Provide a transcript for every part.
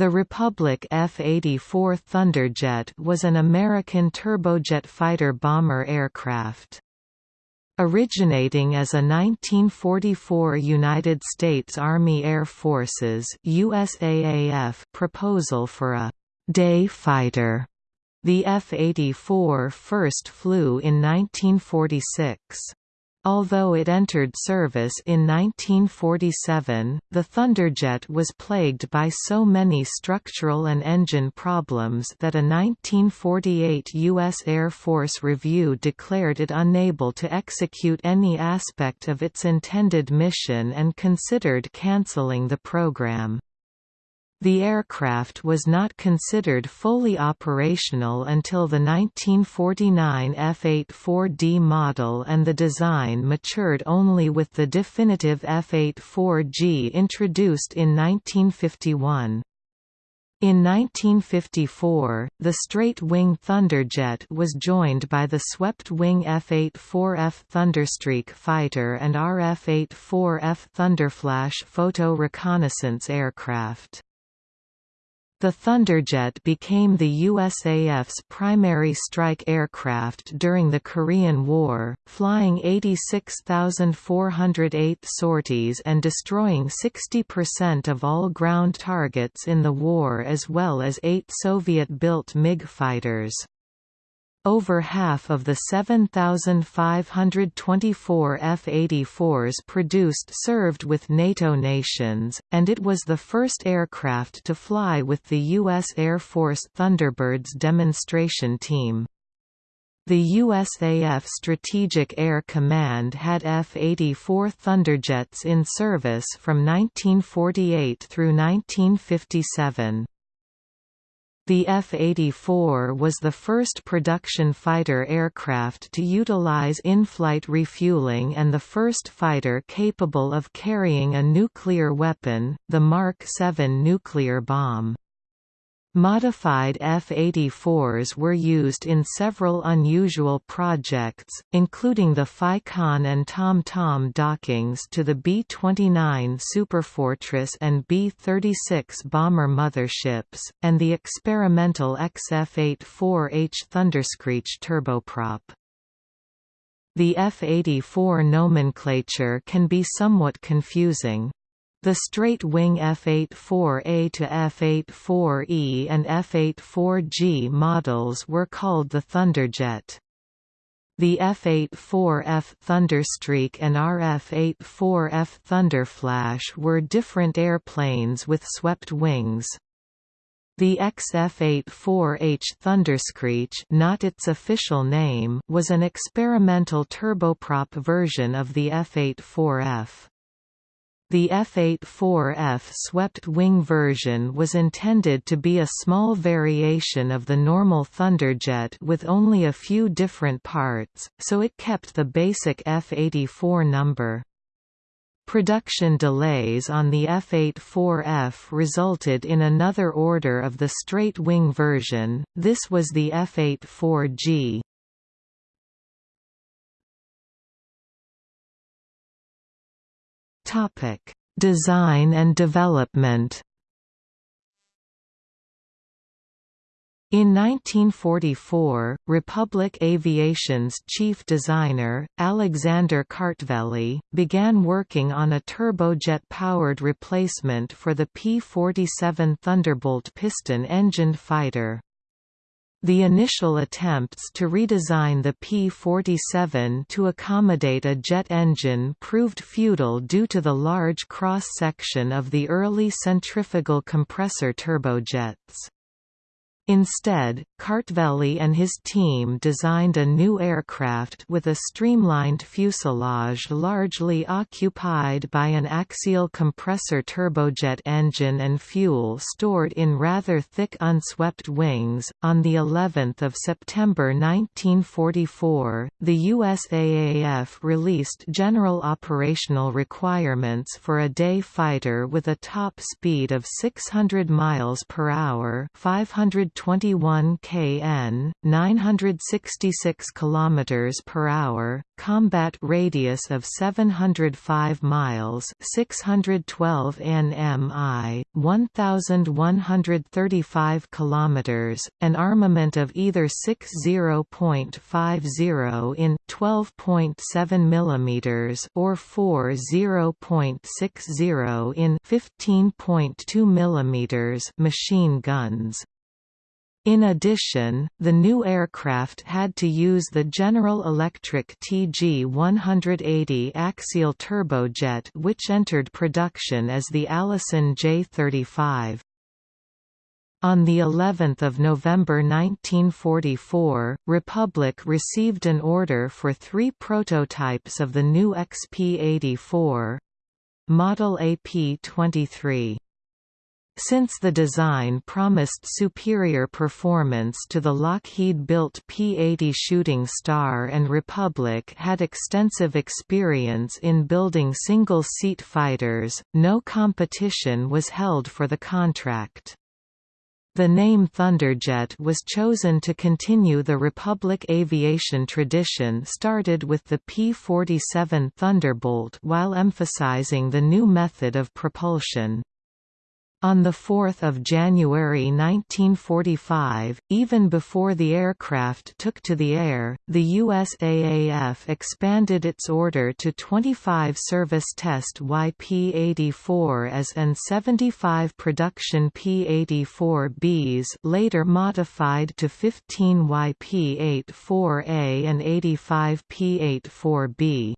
The Republic F-84 Thunderjet was an American turbojet fighter bomber aircraft. Originating as a 1944 United States Army Air Forces USAAF proposal for a «day fighter», the F-84 first flew in 1946. Although it entered service in 1947, the Thunderjet was plagued by so many structural and engine problems that a 1948 U.S. Air Force review declared it unable to execute any aspect of its intended mission and considered canceling the program. The aircraft was not considered fully operational until the 1949 F-84D model and the design matured only with the definitive F-84G introduced in 1951. In 1954, the straight-wing Thunderjet was joined by the swept-wing F-84F Thunderstreak fighter and RF-84F Thunderflash photo reconnaissance aircraft. The Thunderjet became the USAF's primary strike aircraft during the Korean War, flying 86,408 sorties and destroying 60% of all ground targets in the war as well as eight Soviet-built MiG fighters. Over half of the 7,524 F-84s produced served with NATO nations, and it was the first aircraft to fly with the U.S. Air Force Thunderbirds demonstration team. The USAF Strategic Air Command had F-84 Thunderjets in service from 1948 through 1957. The F-84 was the first production fighter aircraft to utilize in-flight refueling and the first fighter capable of carrying a nuclear weapon, the Mark 7 nuclear bomb. Modified F-84s were used in several unusual projects, including the FICON and TomTom -tom dockings to the B-29 Superfortress and B-36 bomber motherships, and the experimental XF-84H Thunderscreech turboprop. The F-84 nomenclature can be somewhat confusing. The straight-wing F-84A to F-84E and F-84G models were called the Thunderjet. The F-84F Thunderstreak and RF-84F Thunderflash were different airplanes with swept wings. The XF-84H Thunderscreech not its official name was an experimental turboprop version of the F-84F. The F-84F swept-wing version was intended to be a small variation of the normal Thunderjet with only a few different parts, so it kept the basic F-84 number. Production delays on the F-84F resulted in another order of the straight-wing version, this was the F-84G. Topic: Design and development. In 1944, Republic Aviation's chief designer, Alexander Kartveli, began working on a turbojet-powered replacement for the P-47 Thunderbolt piston-engined fighter. The initial attempts to redesign the P-47 to accommodate a jet engine proved futile due to the large cross-section of the early centrifugal compressor turbojets. Instead, Kartveli and his team designed a new aircraft with a streamlined fuselage largely occupied by an axial compressor turbojet engine and fuel stored in rather thick unswept wings. On the 11th of September 1944, the USAAF released general operational requirements for a day fighter with a top speed of 600 miles per hour, 520 21 kn, 966 km per hour, combat radius of 705 miles 612 nmi, 1135 km, an armament of either 60.50 in 12.7 mm or 40.60 in 15.2 mm machine guns. In addition, the new aircraft had to use the General Electric TG-180 axial turbojet which entered production as the Allison J-35. On the 11th of November 1944, Republic received an order for three prototypes of the new XP-84 model AP-23. Since the design promised superior performance to the Lockheed-built P-80 Shooting Star and Republic had extensive experience in building single-seat fighters, no competition was held for the contract. The name Thunderjet was chosen to continue the Republic aviation tradition started with the P-47 Thunderbolt while emphasizing the new method of propulsion. On 4 January 1945, even before the aircraft took to the air, the USAAF expanded its order to 25 service test YP-84s and 75 production P-84Bs later modified to 15 YP-84A and 85 P-84B.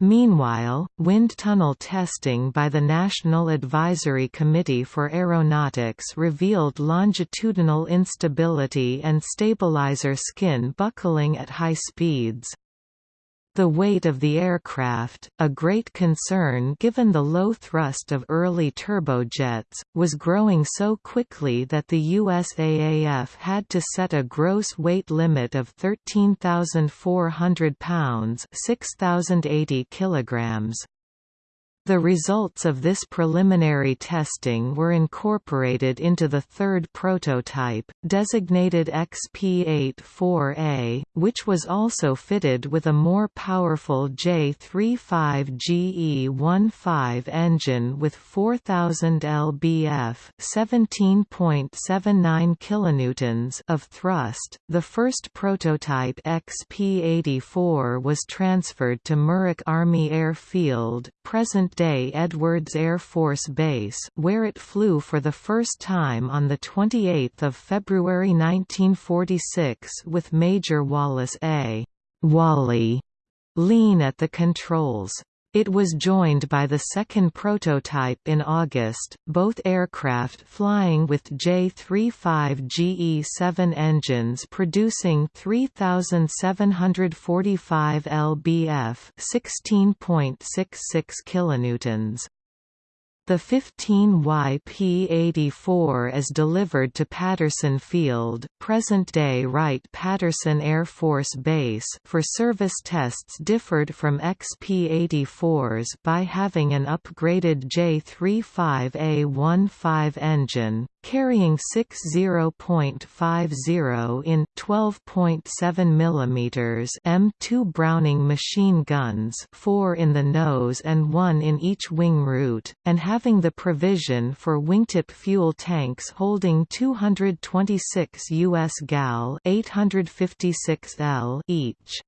Meanwhile, wind tunnel testing by the National Advisory Committee for Aeronautics revealed longitudinal instability and stabilizer skin buckling at high speeds. The weight of the aircraft, a great concern given the low thrust of early turbojets, was growing so quickly that the USAAF had to set a gross weight limit of 13,400 pounds 6,080 kilograms. The results of this preliminary testing were incorporated into the third prototype, designated XP-84A, which was also fitted with a more powerful J35GE-15 engine with 4000 lbf, 17.79 kilonewtons of thrust. The first prototype XP-84 was transferred to Muroc Army Airfield, present day Edwards Air Force Base where it flew for the first time on 28 February 1946 with Major Wallace A. Wally Lien at the controls. It was joined by the second prototype in August, both aircraft flying with J-35GE-7 engines producing 3,745 lbf 16.66 kilonewtons. The 15YP-84 is delivered to Patterson Field, present-day Wright-Patterson Air Force Base for service tests differed from XP-84s by having an upgraded J-35A15 engine, carrying 60.50 in 12.7 mm M2 Browning machine guns 4 in the nose and 1 in each wing root, and having the provision for wingtip fuel tanks holding 226 U.S. gal 856 L each.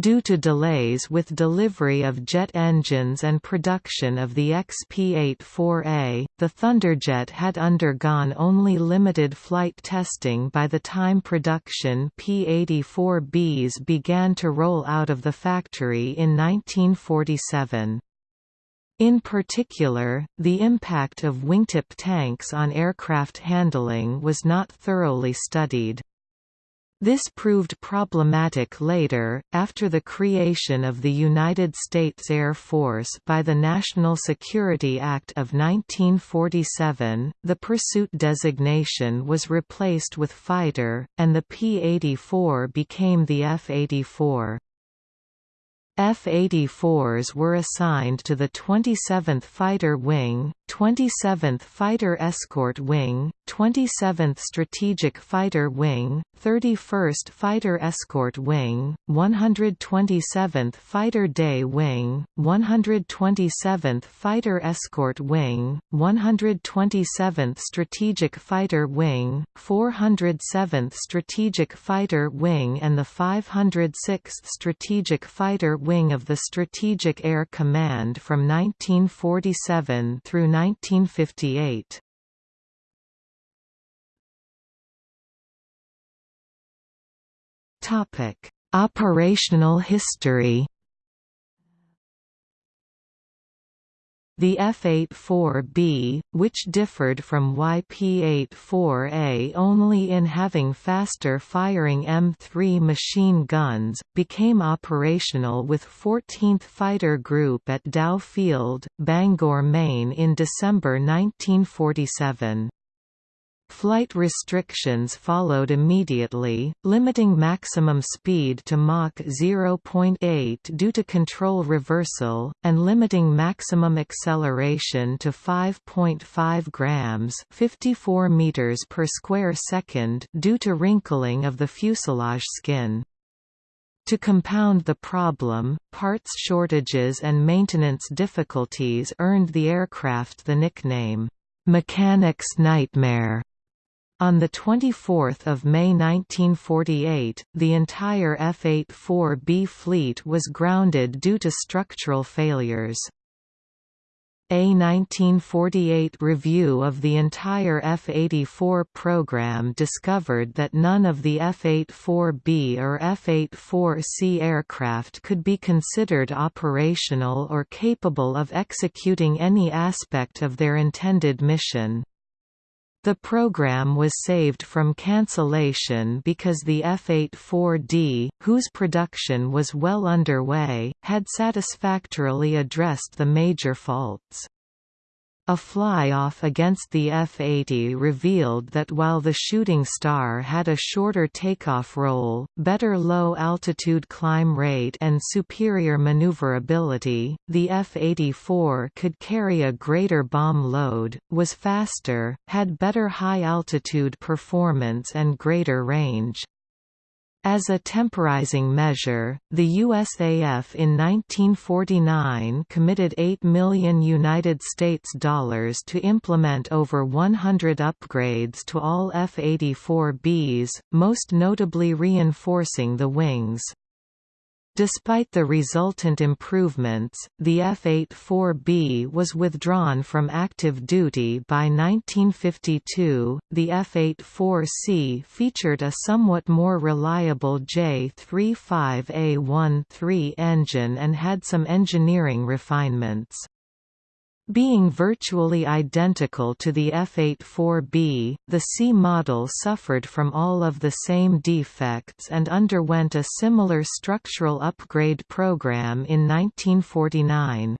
Due to delays with delivery of jet engines and production of the XP-84A, the Thunderjet had undergone only limited flight testing by the time production P-84Bs began to roll out of the factory in 1947. In particular, the impact of wingtip tanks on aircraft handling was not thoroughly studied. This proved problematic later, after the creation of the United States Air Force by the National Security Act of 1947, the pursuit designation was replaced with fighter, and the P-84 became the F-84. F-84s were assigned to the 27th Fighter Wing, 27th Fighter Escort Wing, 27th Strategic Fighter Wing, 31st Fighter Escort Wing, 127th Fighter Day Wing, 127th Fighter Escort Wing, 127th Strategic Fighter Wing, 407th Strategic Fighter Wing and the 506th Strategic Fighter Wing of the Strategic Air Command from 1947 through 1958. Topic: Operational history. The F-84B, which differed from YP-84A only in having faster-firing M3 machine guns, became operational with 14th Fighter Group at Dow Field, Bangor, Maine in December 1947. Flight restrictions followed immediately, limiting maximum speed to Mach 0.8 due to control reversal, and limiting maximum acceleration to 5.5 grams 54 meters per square second due to wrinkling of the fuselage skin. To compound the problem, parts shortages and maintenance difficulties earned the aircraft the nickname, "'Mechanic's Nightmare' On 24 May 1948, the entire F-84B fleet was grounded due to structural failures. A 1948 review of the entire F-84 program discovered that none of the F-84B or F-84C aircraft could be considered operational or capable of executing any aspect of their intended mission. The program was saved from cancellation because the F-84D, whose production was well underway, had satisfactorily addressed the major faults. A fly-off against the F-80 revealed that while the Shooting Star had a shorter takeoff roll, better low-altitude climb rate and superior maneuverability, the F-84 could carry a greater bomb load, was faster, had better high-altitude performance and greater range. As a temporizing measure, the USAF in 1949 committed 8 million United States dollars to implement over 100 upgrades to all F-84Bs, most notably reinforcing the wings. Despite the resultant improvements, the F-84B was withdrawn from active duty by 1952. The F-84C featured a somewhat more reliable J-35A13 engine and had some engineering refinements. Being virtually identical to the F-84B, the C model suffered from all of the same defects and underwent a similar structural upgrade program in 1949.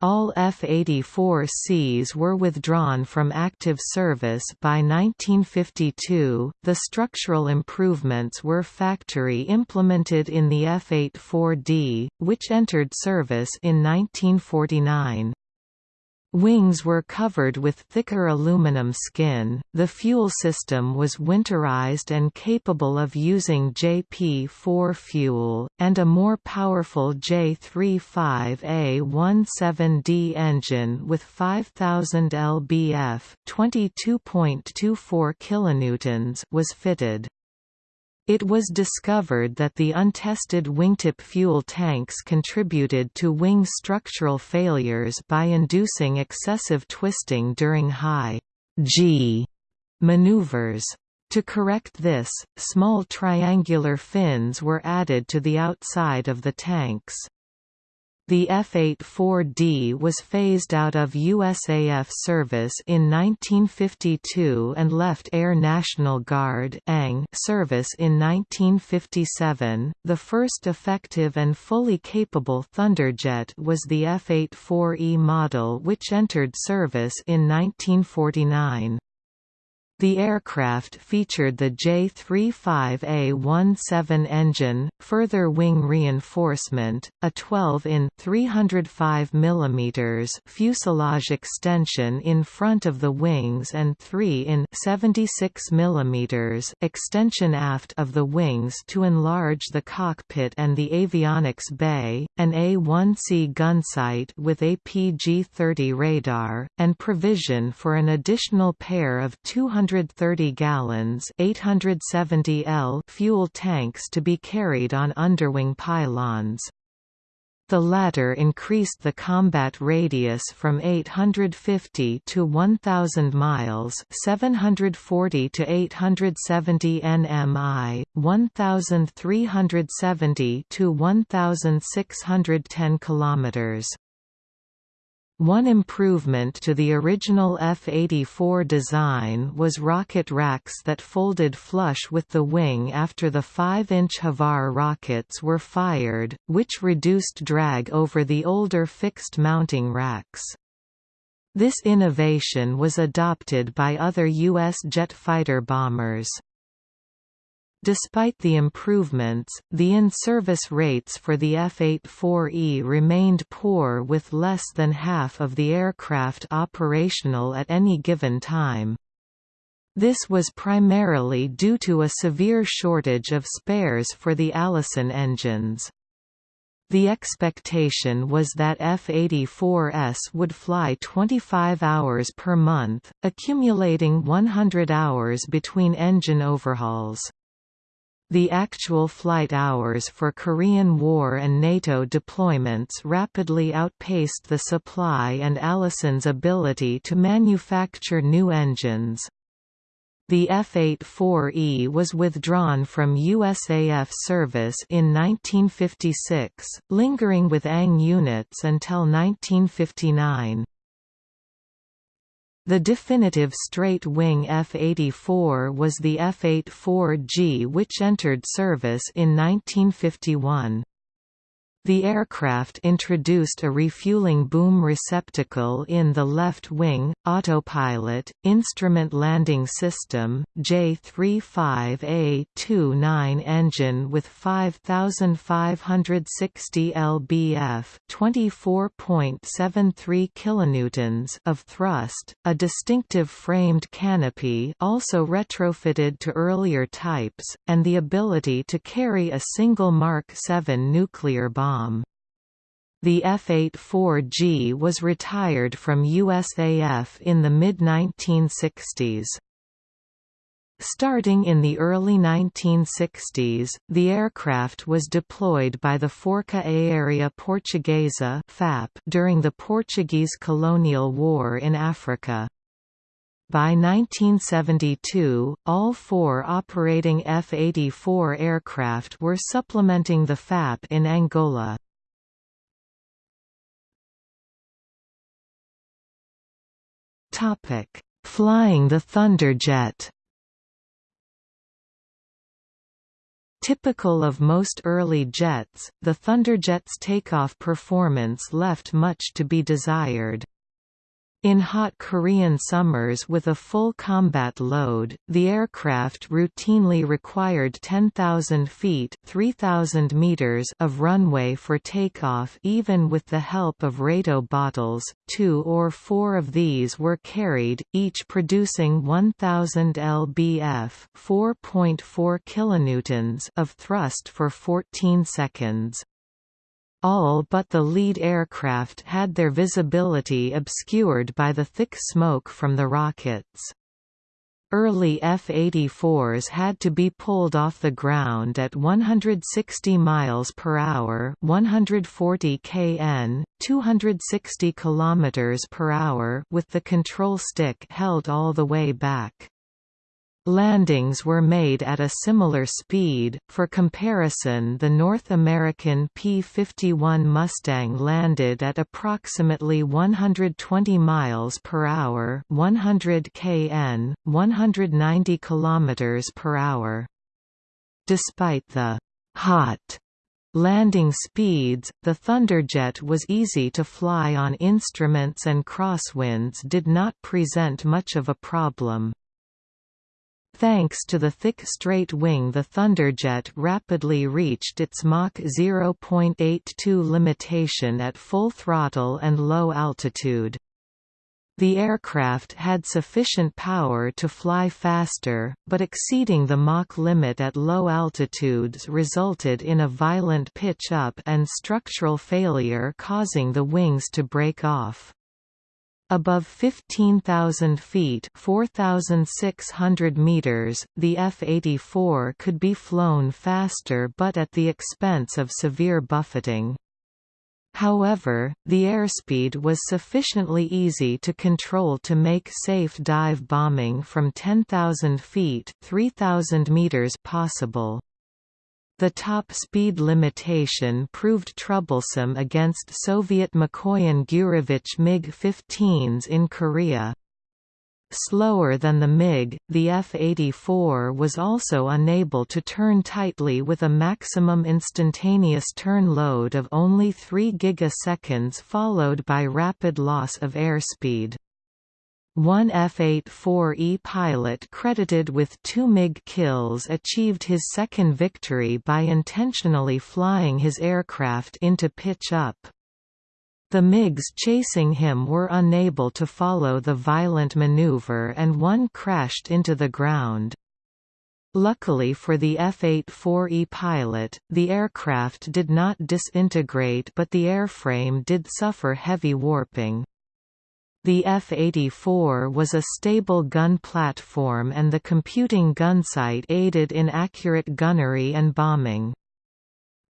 All F-84Cs were withdrawn from active service by 1952. The structural improvements were factory implemented in the F-84D, which entered service in 1949. Wings were covered with thicker aluminum skin, the fuel system was winterized and capable of using JP4 fuel, and a more powerful J35A17D engine with 5000 lbf 22.24 kilonewtons was fitted. It was discovered that the untested wingtip fuel tanks contributed to wing structural failures by inducing excessive twisting during high G maneuvers. To correct this, small triangular fins were added to the outside of the tanks. The F-84D was phased out of USAF service in 1952 and left Air National Guard service in 1957. The first effective and fully capable Thunderjet was the F-84E model which entered service in 1949. The aircraft featured the J-35A-17 engine, further wing reinforcement, a 12 in 305 mm fuselage extension in front of the wings and 3 in 76 mm extension aft of the wings to enlarge the cockpit and the avionics bay, an A-1C gunsight with APG-30 radar, and provision for an additional pair of 200 130 gallons 870 L fuel tanks to be carried on underwing pylons. The latter increased the combat radius from 850 to 1,000 miles 740 to 870 nmi, 1,370 to 1,610 kilometers. One improvement to the original F-84 design was rocket racks that folded flush with the wing after the 5-inch HVAR rockets were fired, which reduced drag over the older fixed mounting racks. This innovation was adopted by other U.S. jet fighter bombers. Despite the improvements, the in-service rates for the F-84E remained poor with less than half of the aircraft operational at any given time. This was primarily due to a severe shortage of spares for the Allison engines. The expectation was that F-84s would fly 25 hours per month, accumulating 100 hours between engine overhauls. The actual flight hours for Korean War and NATO deployments rapidly outpaced the supply and Allison's ability to manufacture new engines. The F-84E was withdrawn from USAF service in 1956, lingering with ANG units until 1959. The definitive straight-wing F-84 was the F-84G which entered service in 1951. The aircraft introduced a refueling boom receptacle in the left wing, autopilot, instrument landing system, J35A29 engine with 5560 lbf, 24.73 kilonewtons of thrust, a distinctive framed canopy also retrofitted to earlier types, and the ability to carry a single Mark 7 nuclear bomb The F-84G was retired from USAF in the mid-1960s. Starting in the early 1960s, the aircraft was deployed by the Força Aérea Portuguesa during the Portuguese colonial war in Africa. By 1972, all four operating F-84 aircraft were supplementing the FAP in Angola. Flying the Thunderjet Typical of most early jets, the Thunderjet's takeoff performance left much to be desired. In hot Korean summers with a full combat load, the aircraft routinely required 10,000 feet 3,000 meters of runway for takeoff even with the help of RATO bottles, two or four of these were carried, each producing 1,000 lbf 4.4 kilonewtons of thrust for 14 seconds. All but the lead aircraft had their visibility obscured by the thick smoke from the rockets. Early F-84s had to be pulled off the ground at 160 miles per hour, 140 kn, 260 kilometers per hour, with the control stick held all the way back. Landings were made at a similar speed. For comparison, the North American P-51 Mustang landed at approximately 120 miles per hour, 100 kn, 190 kilometers per hour. Despite the hot landing speeds, the Thunderjet was easy to fly on instruments and crosswinds did not present much of a problem. Thanks to the thick straight wing the Thunderjet rapidly reached its Mach 0.82 limitation at full throttle and low altitude. The aircraft had sufficient power to fly faster, but exceeding the Mach limit at low altitudes resulted in a violent pitch-up and structural failure causing the wings to break off. Above 15,000 feet 4,600 meters, the F-84 could be flown faster but at the expense of severe buffeting. However, the airspeed was sufficiently easy to control to make safe dive bombing from 10,000 feet 3,000 meters possible. The top speed limitation proved troublesome against Soviet Mikoyan-Gurevich MiG-15s in Korea. Slower than the MiG, the F-84 was also unable to turn tightly with a maximum instantaneous turn load of only 3 gigaseconds followed by rapid loss of airspeed. One F-84E pilot credited with two MiG kills achieved his second victory by intentionally flying his aircraft into pitch-up. The MiGs chasing him were unable to follow the violent maneuver and one crashed into the ground. Luckily for the F-84E pilot, the aircraft did not disintegrate but the airframe did suffer heavy warping. The F-84 was a stable gun platform and the computing gunsight aided in accurate gunnery and bombing.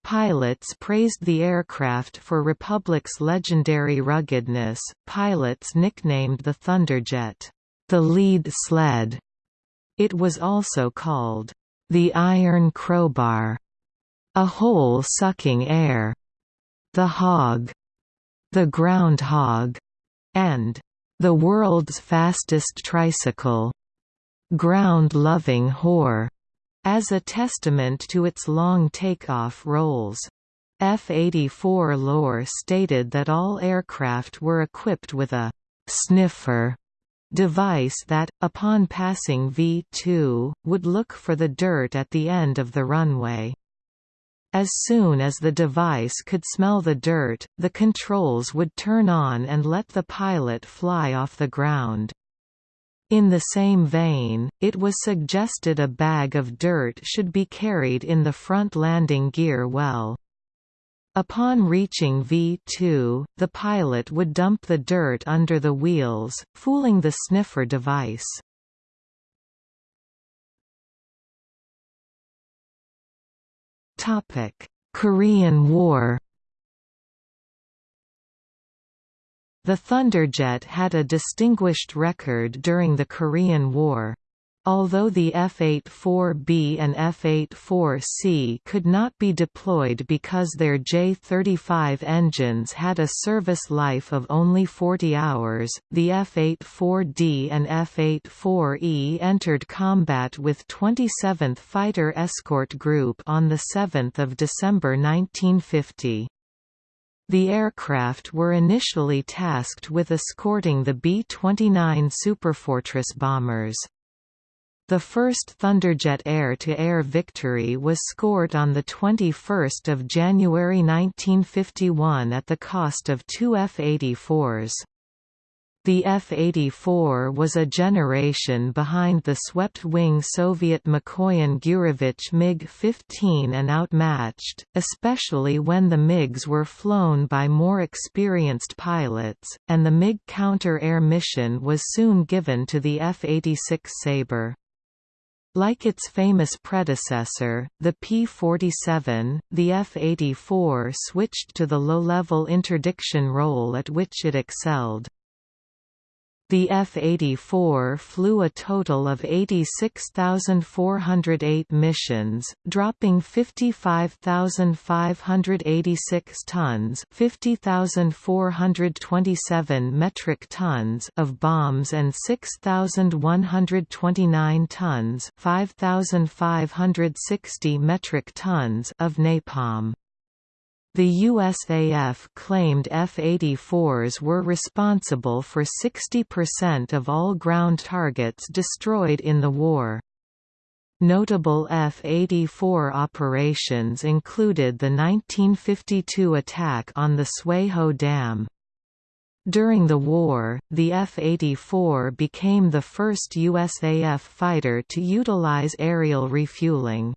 Pilots praised the aircraft for Republic's legendary ruggedness. Pilots nicknamed the Thunderjet, the lead sled. It was also called the Iron Crowbar, a hole sucking air, the Hog, the Groundhog, and the world's fastest tricycle, ground-loving whore, as a testament to its long takeoff rolls. F-84 lore stated that all aircraft were equipped with a sniffer device that, upon passing V2, would look for the dirt at the end of the runway. As soon as the device could smell the dirt, the controls would turn on and let the pilot fly off the ground. In the same vein, it was suggested a bag of dirt should be carried in the front landing gear well. Upon reaching V2, the pilot would dump the dirt under the wheels, fooling the sniffer device. Korean War The Thunderjet had a distinguished record during the Korean War. Although the F-84B and F-84C could not be deployed because their J-35 engines had a service life of only 40 hours, the F-84D and F-84E entered combat with 27th Fighter Escort Group on 7 December 1950. The aircraft were initially tasked with escorting the B-29 Superfortress bombers. The first Thunderjet air-to-air -air victory was scored on 21 January 1951 at the cost of two F-84s. The F-84 was a generation behind the swept-wing Soviet Mikoyan-Gurevich MiG-15 and outmatched, especially when the MiGs were flown by more experienced pilots, and the MiG counter-air mission was soon given to the F-86 Sabre. Like its famous predecessor, the P-47, the F-84 switched to the low-level interdiction role at which it excelled. The F-84 flew a total of 86,408 missions, dropping 55,586 tons 50,427 metric tons of bombs and 6,129 tons 5,560 metric tons of napalm. The USAF claimed F-84s were responsible for 60% of all ground targets destroyed in the war. Notable F-84 operations included the 1952 attack on the Sui-Ho Dam. During the war, the F-84 became the first USAF fighter to utilize aerial refueling.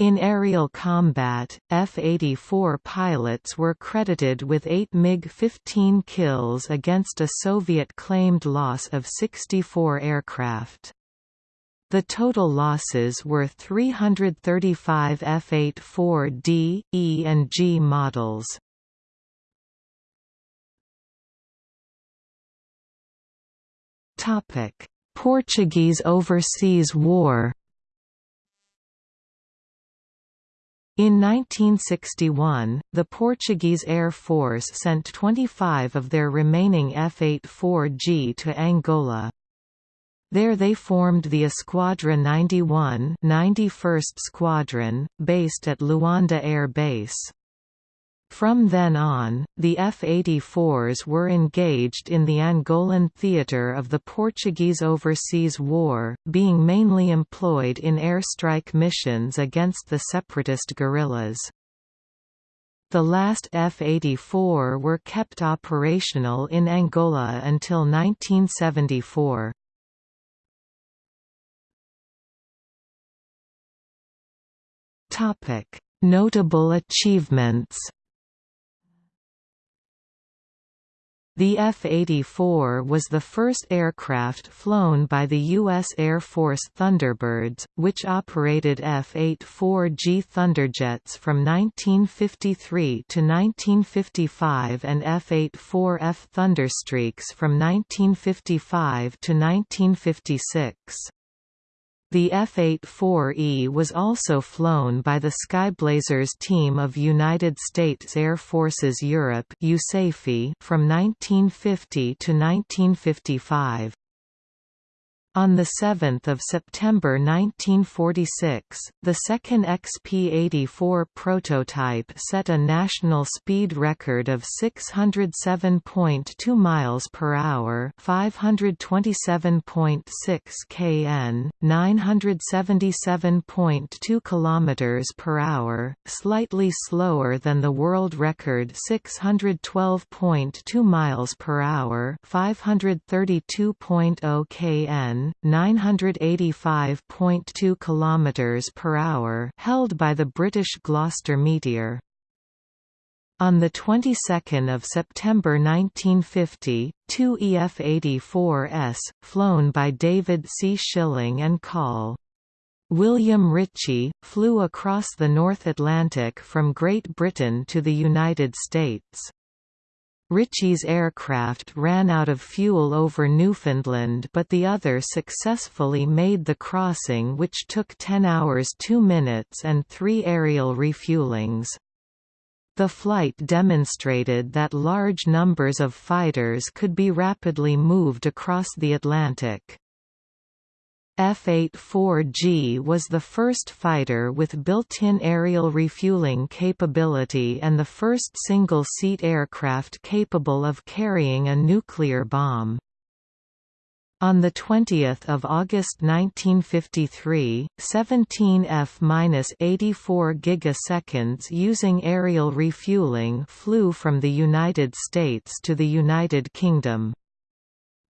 In aerial combat, F-84 pilots were credited with 8 MiG-15 kills against a Soviet-claimed loss of 64 aircraft. The total losses were 335 F-84D, E and G models. Portuguese Overseas War In 1961, the Portuguese Air Force sent 25 of their remaining F-84G to Angola. There they formed the Esquadra 91 91st Squadron, based at Luanda Air Base. From then on, the F-84s were engaged in the Angolan theatre of the Portuguese Overseas War, being mainly employed in airstrike missions against the separatist guerrillas. The last F-84 were kept operational in Angola until 1974. Notable achievements The F-84 was the first aircraft flown by the U.S. Air Force Thunderbirds, which operated F-84G Thunderjets from 1953 to 1955 and F-84F Thunderstreaks from 1955 to 1956. The F-84E was also flown by the Skyblazers team of United States Air Forces Europe from 1950 to 1955. On 7 September 1946, the second XP-84 prototype set a national speed record of 607.2 miles per hour, 527.6 kn, 977.2 kilometers per hour, slightly slower than the world record 612.2 miles per hour, 532.0 kn 985.2 km per hour held by the British Gloster Meteor. On the 22nd of September 1950, two EF-84s, flown by David C. Schilling and Col. William Ritchie, flew across the North Atlantic from Great Britain to the United States. Ritchie's aircraft ran out of fuel over Newfoundland but the other successfully made the crossing which took 10 hours 2 minutes and three aerial refuelings. The flight demonstrated that large numbers of fighters could be rapidly moved across the Atlantic. F-84G was the first fighter with built-in aerial refueling capability and the first single-seat aircraft capable of carrying a nuclear bomb. On 20 August 1953, 17 F-84 gigaseconds using aerial refueling flew from the United States to the United Kingdom.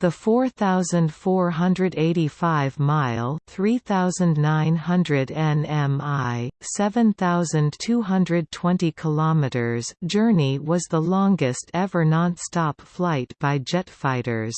The 4,485-mile (3,900 nmi, 7,220 kilometers) journey was the longest ever non-stop flight by jet fighters.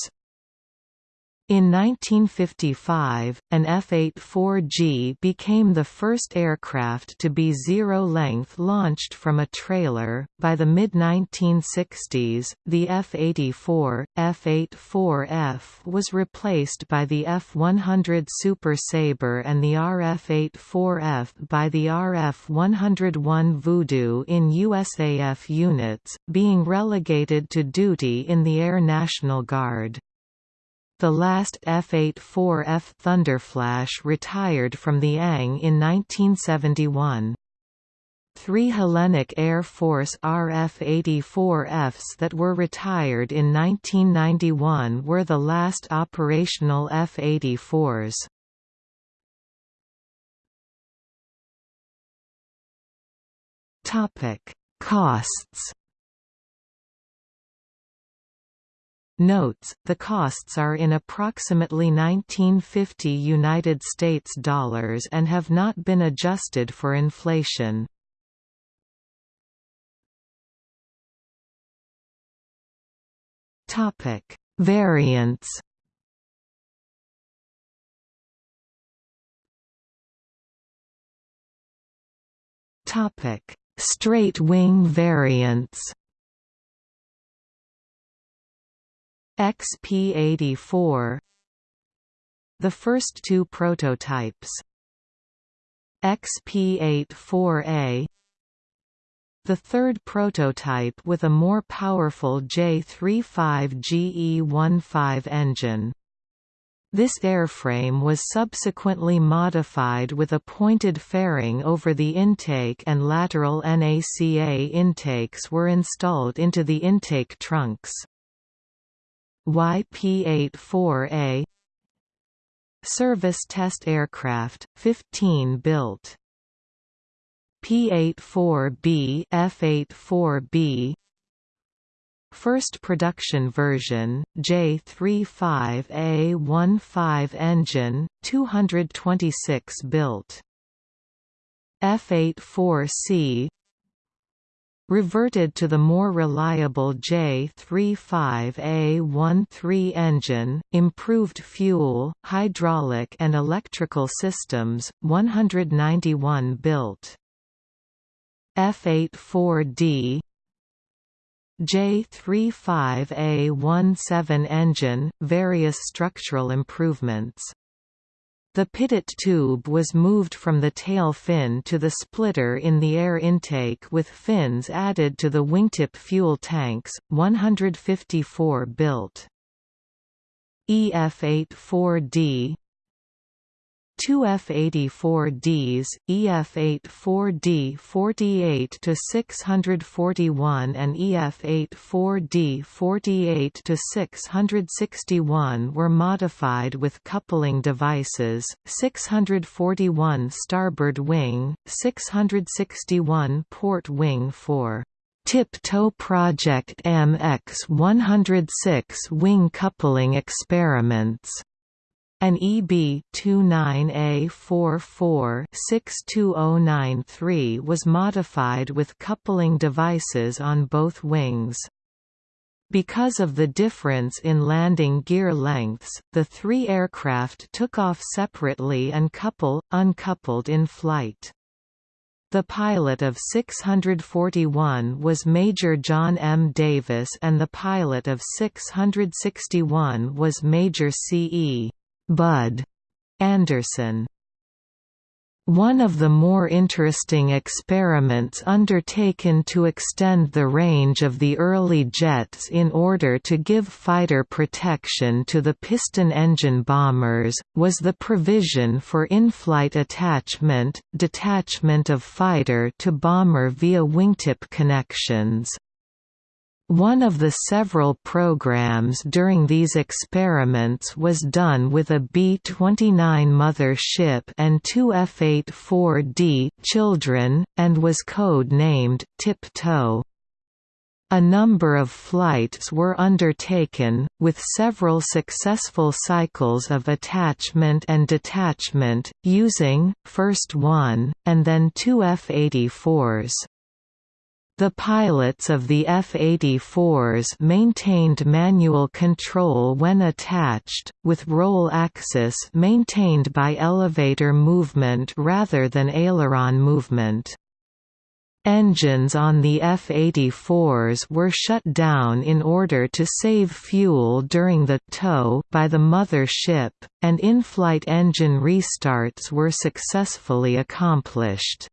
In 1955, an F-84G became the first aircraft to be zero-length launched from a trailer. By the mid-1960s, the F-84, F-84F was replaced by the F-100 Super Sabre and the RF-84F by the RF-101 Voodoo in USAF units, being relegated to duty in the Air National Guard. The last F-84F Thunderflash retired from the Ang in 1971. Three Hellenic Air Force RF-84Fs that were retired in 1991 were the last operational F-84s. Costs Notes, the costs are in approximately 1950 United States dollars and have not been adjusted for inflation. Topic: Variants. Topic: Straight wing variants. XP-84 The first two prototypes XP-84A the third prototype with a more powerful J35GE15 engine. This airframe was subsequently modified with a pointed fairing over the intake and lateral NACA intakes were installed into the intake trunks. YP-84A Service test aircraft, 15 built P-84B F-84B First production version, J35A15 engine, 226 built. F-84C reverted to the more reliable J35A13 engine, improved fuel, hydraulic and electrical systems, 191 built. F84D J35A17 engine, various structural improvements. The pitot tube was moved from the tail fin to the splitter in the air intake with fins added to the wingtip fuel tanks, 154 built. EF-84D Two F-84Ds, EF-84D 48 to 641 and EF-84D 48 to 661 were modified with coupling devices, 641 starboard wing, 661 port wing for Tiptoe Project MX 106 wing coupling experiments an EB-29A44-62093 was modified with coupling devices on both wings. Because of the difference in landing gear lengths, the three aircraft took off separately and couple, uncoupled in flight. The pilot of 641 was Major John M. Davis and the pilot of 661 was Major C. E. Bud Anderson. One of the more interesting experiments undertaken to extend the range of the early jets in order to give fighter protection to the piston engine bombers, was the provision for in-flight attachment, detachment of fighter to bomber via wingtip connections. One of the several programs during these experiments was done with a B-29 mother ship and two F-84D children, and was code-named Tiptoe. A number of flights were undertaken, with several successful cycles of attachment and detachment, using, first one, and then two F-84s. The pilots of the F-84s maintained manual control when attached, with roll axis maintained by elevator movement rather than aileron movement. Engines on the F-84s were shut down in order to save fuel during the tow by the mother ship, and in-flight engine restarts were successfully accomplished.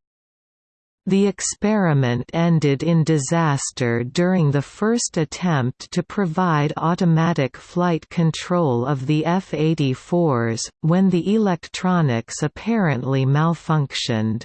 The experiment ended in disaster during the first attempt to provide automatic flight control of the F-84s, when the electronics apparently malfunctioned.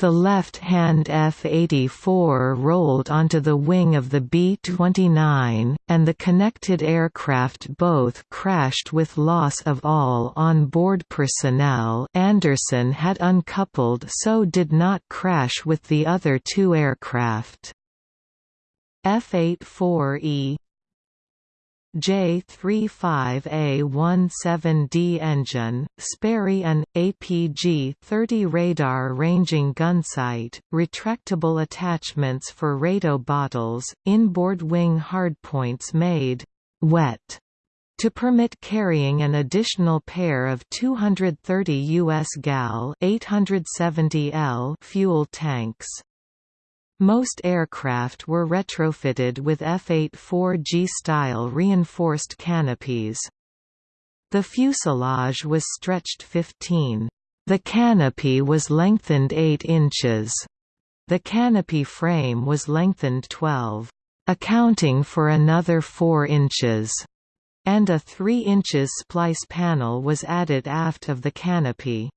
The left-hand F-84 rolled onto the wing of the B-29, and the connected aircraft both crashed with loss of all on-board personnel Anderson had uncoupled so did not crash with the other two aircraft. F-84E J-35A-17D engine, Sperry an, APG-30 radar ranging gunsight, retractable attachments for RATO bottles, inboard wing hardpoints made «wet» to permit carrying an additional pair of 230 US gal 870 L fuel tanks. Most aircraft were retrofitted with F-84G-style reinforced canopies. The fuselage was stretched 15. The canopy was lengthened 8 inches. The canopy frame was lengthened 12, accounting for another 4 inches, and a 3 inches splice panel was added aft of the canopy.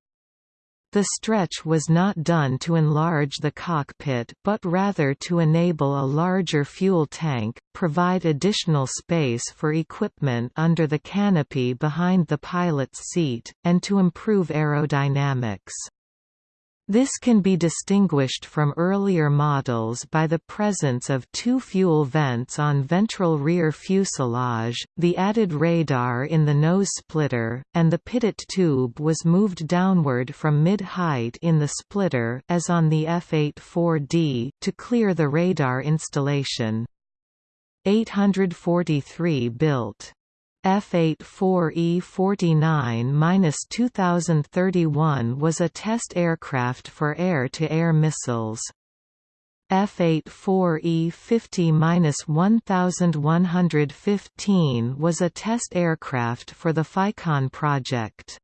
The stretch was not done to enlarge the cockpit but rather to enable a larger fuel tank, provide additional space for equipment under the canopy behind the pilot's seat, and to improve aerodynamics. This can be distinguished from earlier models by the presence of two fuel vents on ventral rear fuselage, the added radar in the nose splitter, and the pitot tube was moved downward from mid-height in the splitter as on the F-84D, to clear the radar installation. 843 built F-84E-49-2031 was a test aircraft for air-to-air -air missiles. F-84E-50-1115 was a test aircraft for the FICON project.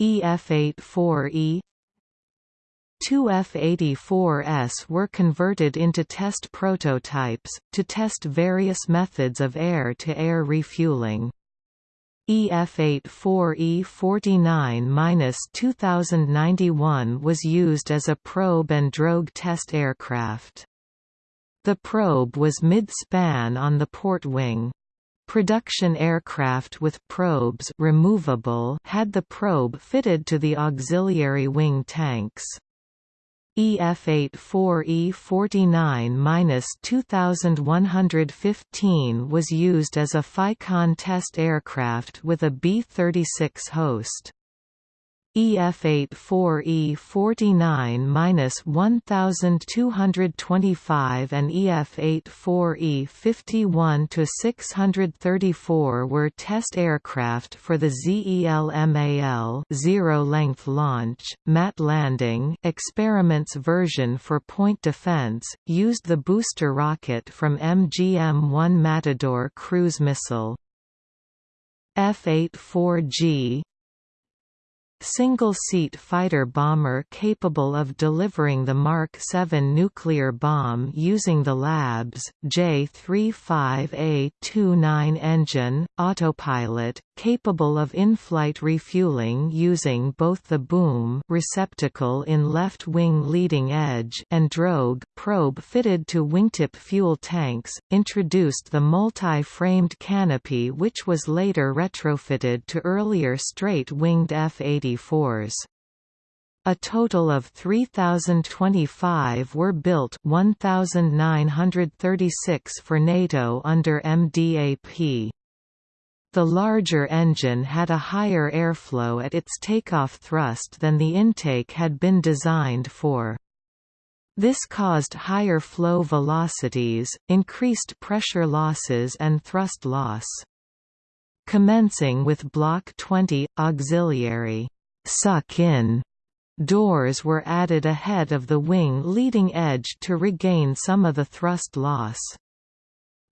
EF-84E Two F-84s were converted into test prototypes, to test various methods of air-to-air -air refueling. EF-8-4E-49-2091 was used as a probe and drogue test aircraft. The probe was mid-span on the port wing. Production aircraft with probes removable had the probe fitted to the auxiliary wing tanks. EF-8-4E-49-2115 was used as a FICON test aircraft with a B-36 host. EF8-4E49-1225 and EF8-4E51-634 were test aircraft for the ZELMAL zero-length launch, mat landing experiments version for point defense, used the booster rocket from MGM-1 Matador cruise missile. F-84G single-seat fighter bomber capable of delivering the Mark 7 nuclear bomb using the Labs, J-35A-29 engine, autopilot, capable of in-flight refueling using both the boom receptacle in left wing leading edge and drogue probe fitted to wingtip fuel tanks, introduced the multi-framed canopy which was later retrofitted to earlier straight-winged F-80 a total of 3,025 were built 1,936 for NATO under MDAP. The larger engine had a higher airflow at its takeoff thrust than the intake had been designed for. This caused higher flow velocities, increased pressure losses and thrust loss. Commencing with Block 20, auxiliary suck-in doors were added ahead of the wing leading edge to regain some of the thrust loss.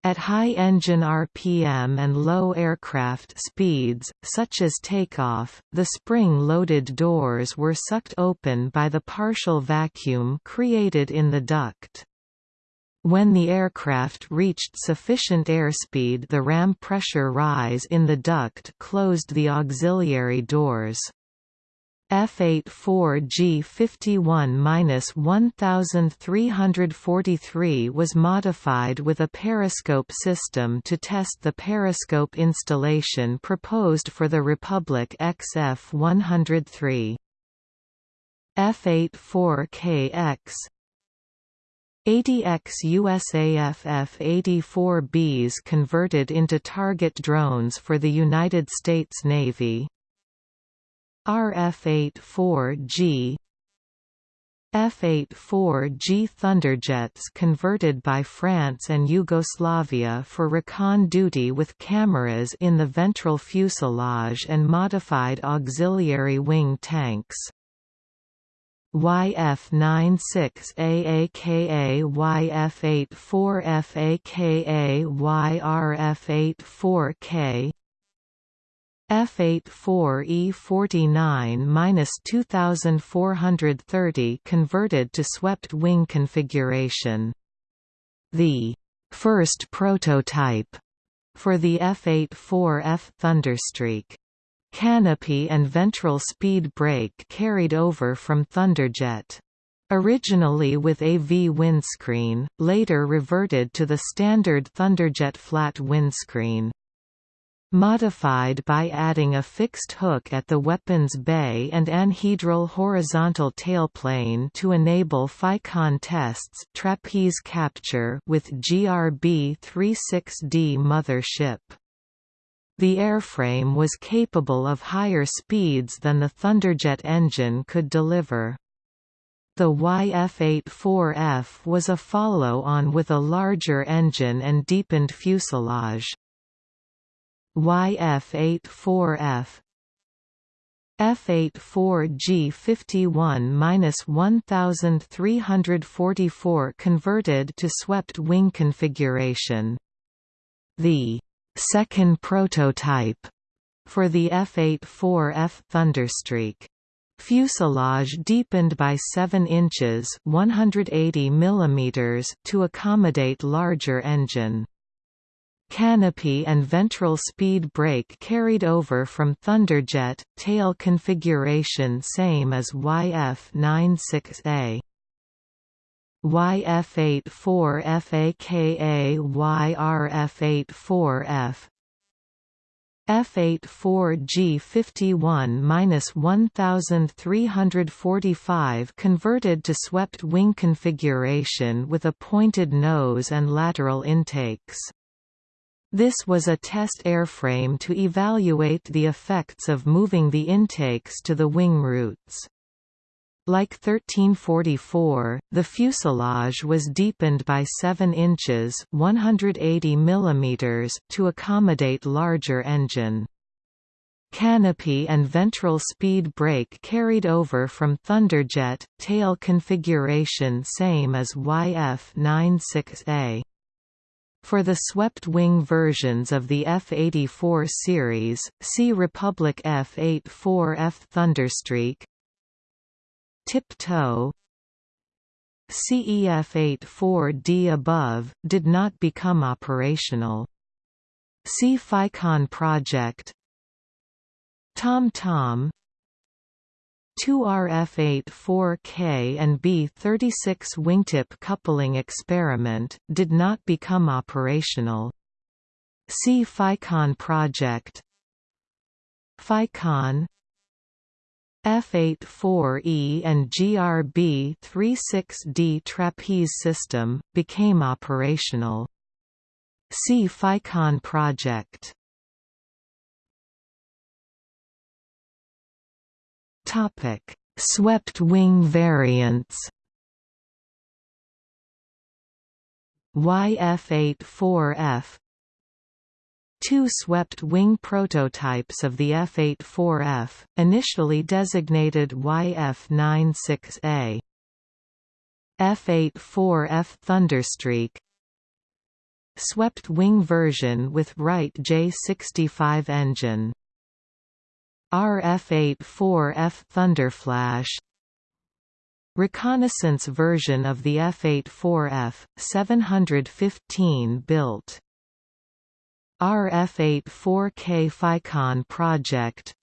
At high engine RPM and low aircraft speeds, such as takeoff, the spring-loaded doors were sucked open by the partial vacuum created in the duct. When the aircraft reached sufficient airspeed the ram pressure rise in the duct closed the auxiliary doors. F-84G 51-1343 was modified with a periscope system to test the periscope installation proposed for the Republic XF-103. F-84KX 80X USAF F-84Bs converted into target drones for the United States Navy RF-84G F-84G Thunderjets converted by France and Yugoslavia for recon duty with cameras in the ventral fuselage and modified auxiliary wing tanks. YF96 AAKA YF84 FAKA YRF84K F84E49-2430 converted to swept wing configuration. The first prototype for the F-84F Thunderstreak canopy and ventral speed brake carried over from Thunderjet. Originally with a V windscreen, later reverted to the standard Thunderjet flat windscreen modified by adding a fixed hook at the weapons bay and anhedral horizontal tailplane to enable FICON tests trapeze capture with GRB-36D mothership. The airframe was capable of higher speeds than the Thunderjet engine could deliver. The YF-84F was a follow-on with a larger engine and deepened fuselage. YF84F F84G 51-1344 converted to swept wing configuration. The second prototype for the F84F Thunderstreak Fuselage deepened by 7 inches 180 mm to accommodate larger engine. Canopy and ventral speed brake carried over from Thunderjet, tail configuration same as YF-96A. YF-84 FAKA YRF-84F F-84G 51-1345 converted to swept wing configuration with a pointed nose and lateral intakes. This was a test airframe to evaluate the effects of moving the intakes to the wing roots. Like 1344, the fuselage was deepened by 7 inches 180 mm to accommodate larger engine. Canopy and ventral speed brake carried over from Thunderjet, tail configuration same as YF-96A. For the swept-wing versions of the F-84 series, see Republic F-84F Thunderstreak. Tip-toe. CEF-84D above, did not become operational. See FICON project. Tom Tom Tom 2RF-84K and B-36 wingtip coupling experiment, did not become operational. See FICON project FICON F-84E and GRB-36D trapeze system, became operational. See FICON project Topic: Swept wing variants. YF-84F Two swept-wing prototypes of the F-84F, initially designated YF-96A. F-84F Thunderstreak Swept-wing version with Wright J65 engine RF-84F Thunderflash Reconnaissance version of the F-84F, 715 built. RF-84K FICON project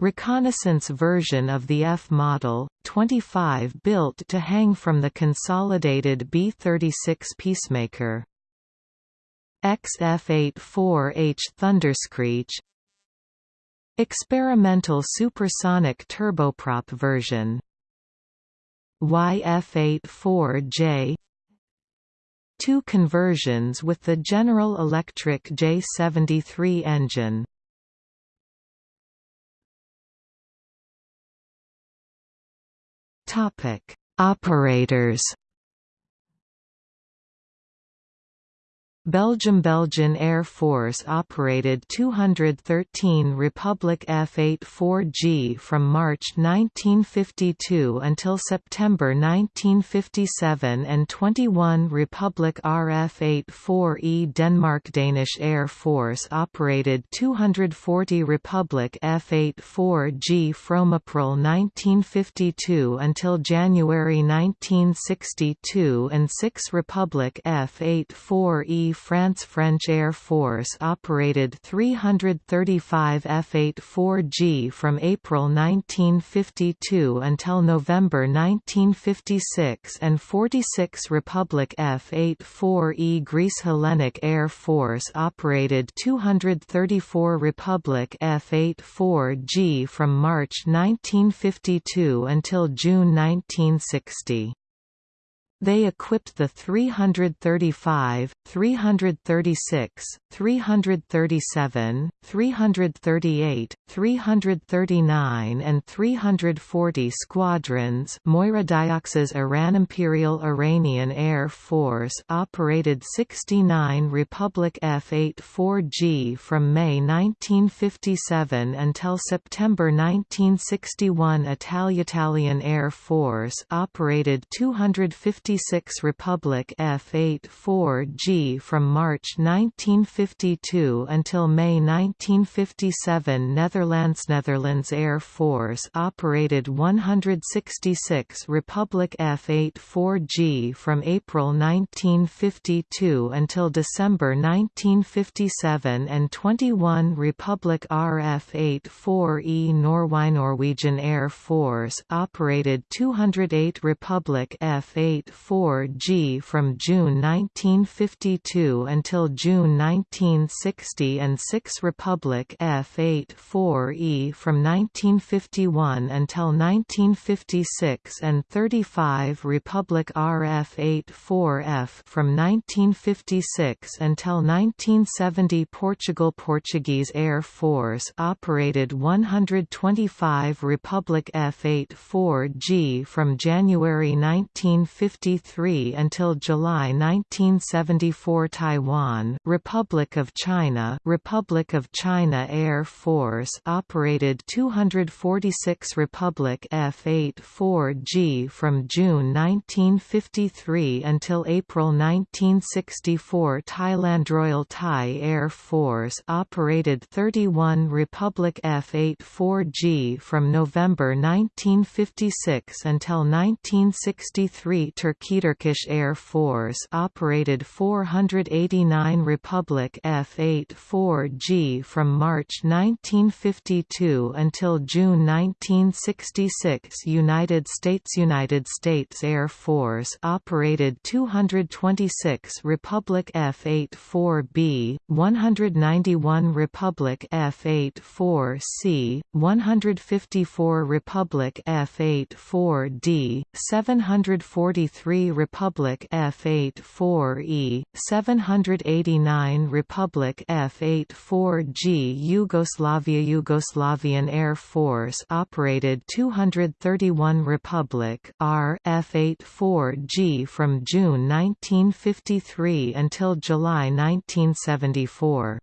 Reconnaissance version of the F model, 25 built to hang from the consolidated B-36 Peacemaker. XF-84H Thunderscreech Experimental supersonic turboprop version. YF-84J Two conversions with the General Electric J73 engine. Topic: Operators Belgium Belgian Air Force operated 213 Republic F-84G from March 1952 until September 1957 and 21 Republic RF-84E Denmark Danish Air Force operated 240 Republic F-84G from April 1952 until January 1962 and 6 Republic F-84E France French Air Force operated 335 F-84G from April 1952 until November 1956 and 46 Republic F-84E Greece Hellenic Air Force operated 234 Republic F-84G from March 1952 until June 1960. They equipped the 335, 336, 337, 338, 339 and 340 squadrons Moira Diox's Iran Imperial Iranian Air Force operated 69 Republic F-84G from May 1957 until September 1961 Italian Air Force operated 256 Republic F-84G from March 1952 until May 1957 Netherlands Netherlands Air Force operated 166 Republic F-84G from April 1952 until December 1957 and 21 Republic RF-84E Norway Norwegian Air Force operated 208 Republic F-8 4G from June 1952 until June 1960 and 6 Republic F-84E from 1951 until 1956 and 35 Republic RF-84F from 1956 until 1970 Portugal Portuguese Air Force operated 125 Republic F-84G from January 1953 until July 1974 Taiwan Republic of China Republic of China Air Force operated 246 Republic F-84G from June 1953 until April 1964 Thailand Royal Thai Air Force operated 31 Republic F-84G from November 1956 until 1963 Turkey Turkish Air Force operated 489 Republic F-84G from March 1952 until June 1966 United States United States Air Force operated 226 Republic F-84B, 191 Republic F-84C, 154 Republic F-84D, 743 Republic F-84E, 789 Republic F-84G Yugoslavia Yugoslavian Air Force operated 231 Republic R F-84G from June 1953 until July 1974.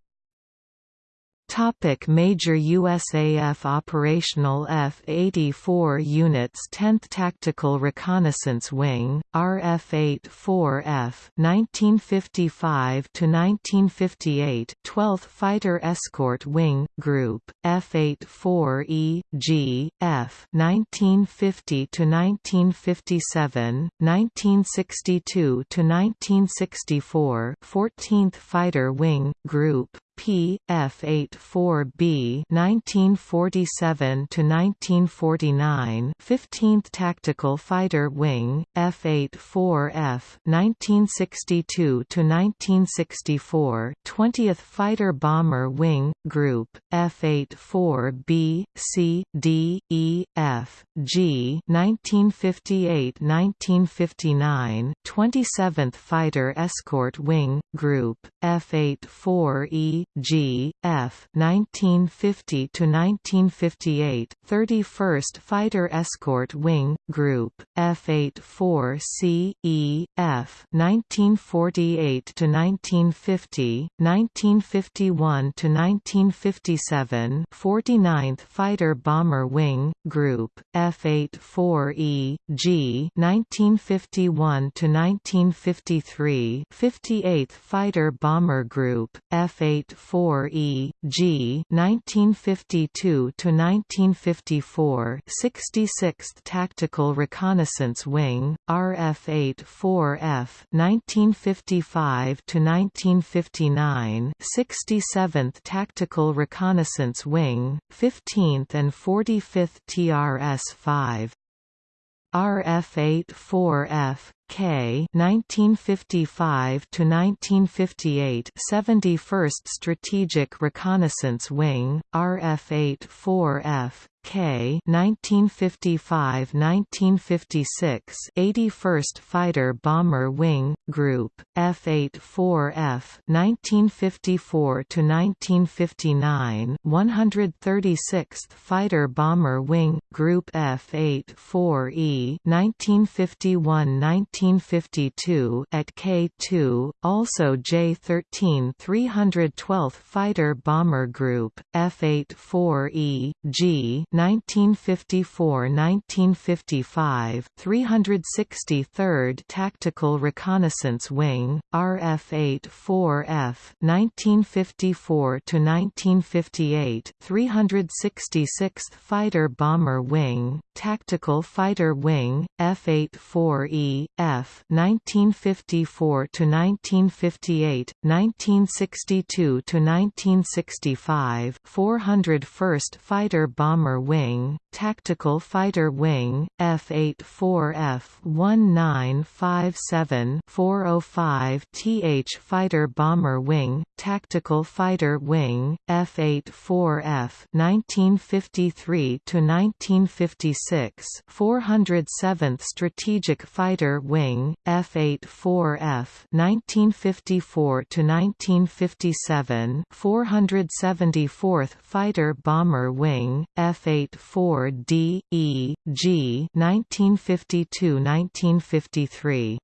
Topic major USAF operational F-84 units 10th Tactical Reconnaissance Wing, RF-84F 1955–1958 12th Fighter Escort Wing, Group, F-84E, G, F 1950–1957, 1962–1964 14th Fighter Wing, Group, P F-84B 1947 to 1949 15th Tactical Fighter Wing F-84F 1962 to 1964 20th Fighter Bomber Wing Group F-84B C D E F G 1958–1959 27th Fighter Escort Wing Group F-84E G. F. 1950 to 1958, 31st Fighter Escort Wing Group F84C E F 1948 to 1950, 1951 to 1957, 49th Fighter Bomber Wing Group F84E G 1951 to 1953, 58th Fighter Bomber Group F84 4 E G, nineteen fifty two to nineteen fifty four, sixty sixth Tactical Reconnaissance Wing, rf-4f 1955–1959 67th Tactical Reconnaissance Wing, 15th and 45th TRS-5. RF-84F K 1955 to 1958 71st Strategic Reconnaissance Wing RF-84F K 1955–1956 81st Fighter Bomber Wing Group F-84F 1954–1959 136th Fighter Bomber Wing Group F-84E 1951–1952 at K2 also J-13 312th Fighter Bomber Group F-84E G 1954–1955 363rd Tactical Reconnaissance Wing RF-84F 1954–1958 366th Fighter Bomber Wing Tactical Fighter Wing F-84E F 1954 to 1958 1962 to 1965 401st Fighter Bomber Wing, Tactical Fighter Wing, F-84F-1957-405 TH Fighter Bomber Wing, Tactical Fighter Wing, F-84F 1953 to 1956 407th Strategic Fighter Wing, F-84F 1954–1957 474th Fighter Bomber Wing, F-84D, E, G 1952–1953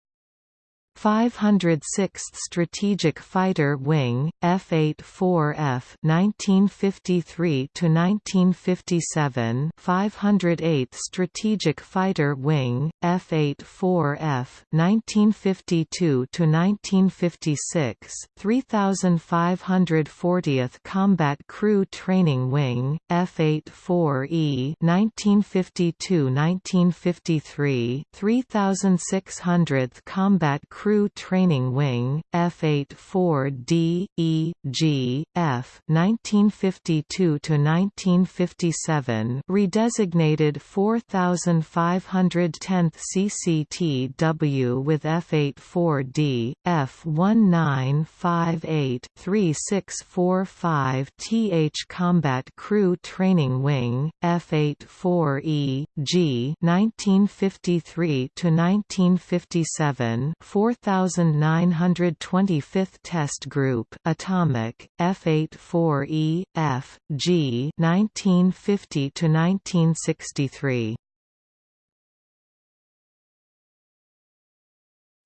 506th Strategic Fighter Wing, F-84F 1953–1957 508th Strategic Fighter Wing, F-84F 1952–1956 3540th Combat Crew Training Wing, F-84E 1952–1953 3600th Combat Crew Crew Training Wing, F-84D, E, G, F 1952–1957 redesignated 4510th CCTW with F-84D, F-1958-3645 TH Combat Crew Training Wing, F-84E, G 1953–1957 4925th Test Group Atomic F84E F G 1950 to 1963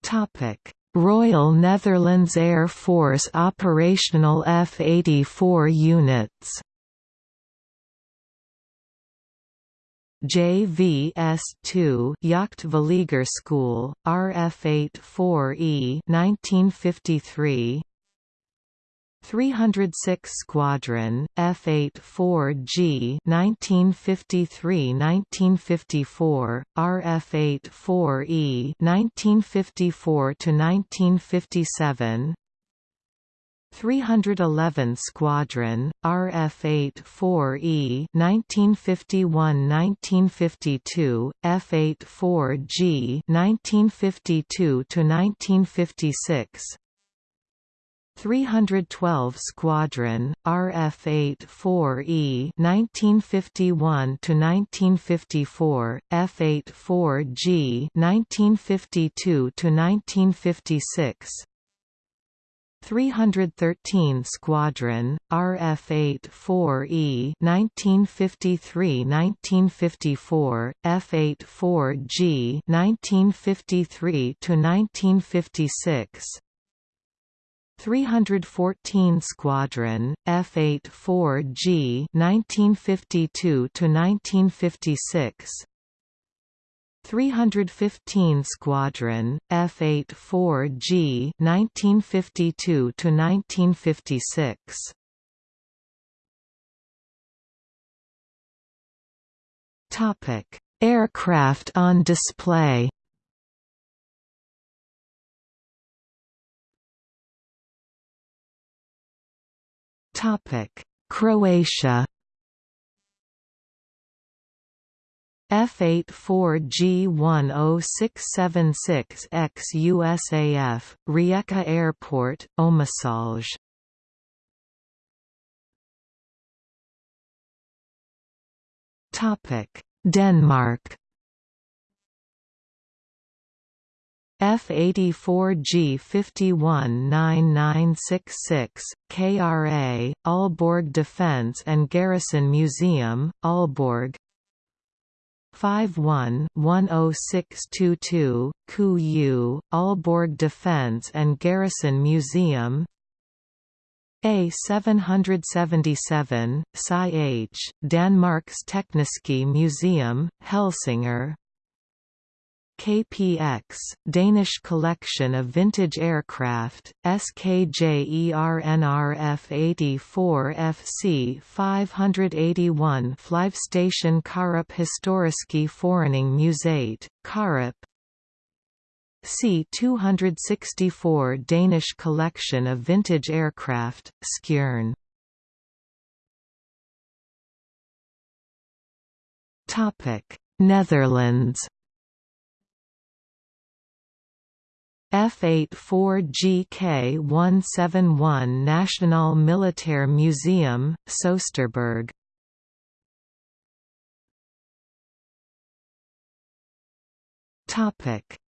Topic. Royal Netherlands Air Force operational F-84 units JVS2 Jachtvliegschool, RF-84E 1953 306 Squadron, F-84G 1953–1954, RF-84E 1954–1957 311 Squadron, RF-84E 1951–1952, F-84G 1952–1956 312 Squadron, RF-84E 1951–1954, F-84G 1952–1956 313 Squadron, RF-84E 1953–1954, F-84G 1953–1956 314 Squadron, F-84G 1952–1956 315 Squadron, F-84G 1952 to 1956. Topic: Aircraft on display. Topic: Croatia. F-84G10676X USAF, Rijeka Airport, Omišalj. Denmark F-84G 519966, KRA, Aalborg Defence and Garrison Museum, Aalborg 51-10622, Ku Aalborg Defence and Garrison Museum. A777, Sci H, Danmarks Tekniske Museum, Helsingør KPX, Danish collection of vintage aircraft, SKJERNRF-84FC 581 Flyvestation Karup Historiske Forening Museet, Karup. C-264 Danish collection of vintage aircraft, Skjern. Netherlands F-84GK-171 National Militair Museum, Soesterberg.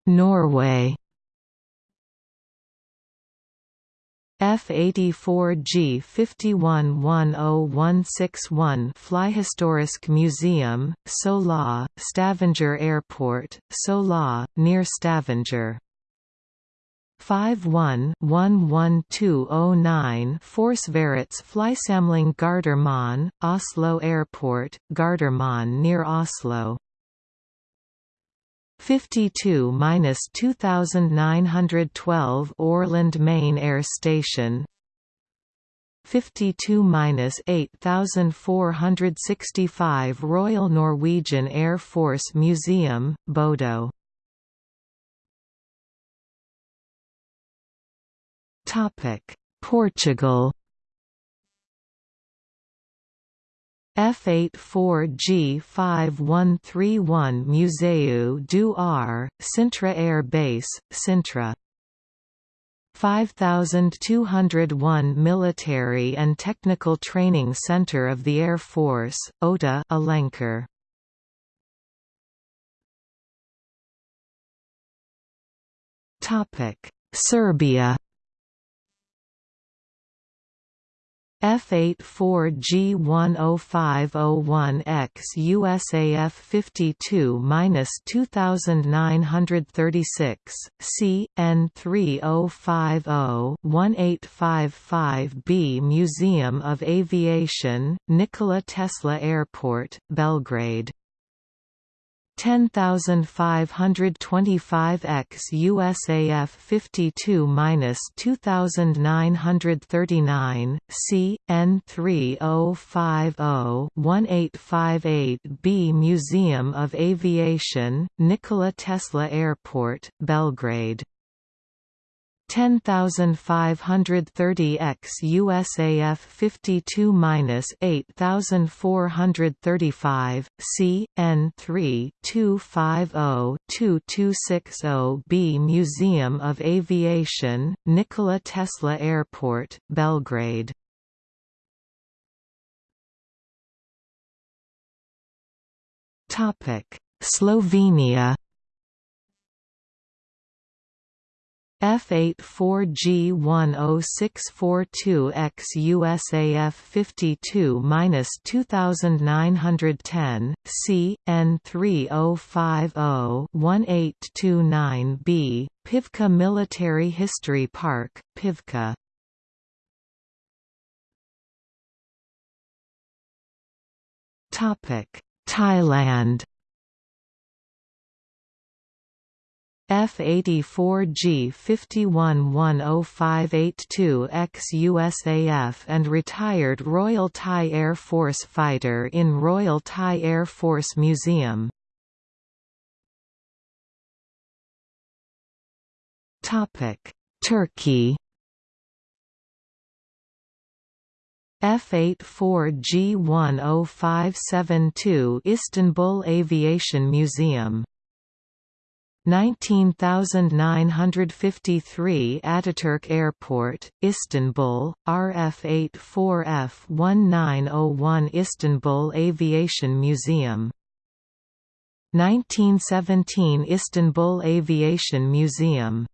Norway. F-84G 511061 Flyhistorisk Museum, Sola, Stavanger Airport, Sola, near Stavanger 51-11209 Forsvarets Flysamling Gardermoen, Oslo Airport, Gardermoen near Oslo. 52-2912 Orland Main Air Station. 52-8465 Royal Norwegian Air Force Museum, Bodo Portugal F84G5131 Museu do Ar, Sintra Air Base, Sintra. 5201 Military and Technical Training Center of the Air Force, OTA Alenquer. Serbia F84G10501X USAF 52-2936, C, N3050-1855B Museum of Aviation, Nikola Tesla Airport, Belgrade 10525 x USAF 52-2939, C, N3050-1858B Museum of Aviation, Nikola Tesla Airport, Belgrade 10530 x USAF 52 minus 8435 C N 3 250 2260 B Museum of Aviation Nikola Tesla Airport Belgrade. Slovenia F84G10642X USAF 52-2910, C, N3050-1829B, Pivka Military History Park, Pivka. Topic Thailand F-84G 51-10582 ex-USAF and retired Royal Thai Air Force fighter in Royal Thai Air Force Museum. Turkey F-84G10572 Istanbul Aviation Museum 19953 Ataturk Airport, Istanbul, RF84F1901 Istanbul Aviation Museum. 1917 Istanbul Aviation Museum.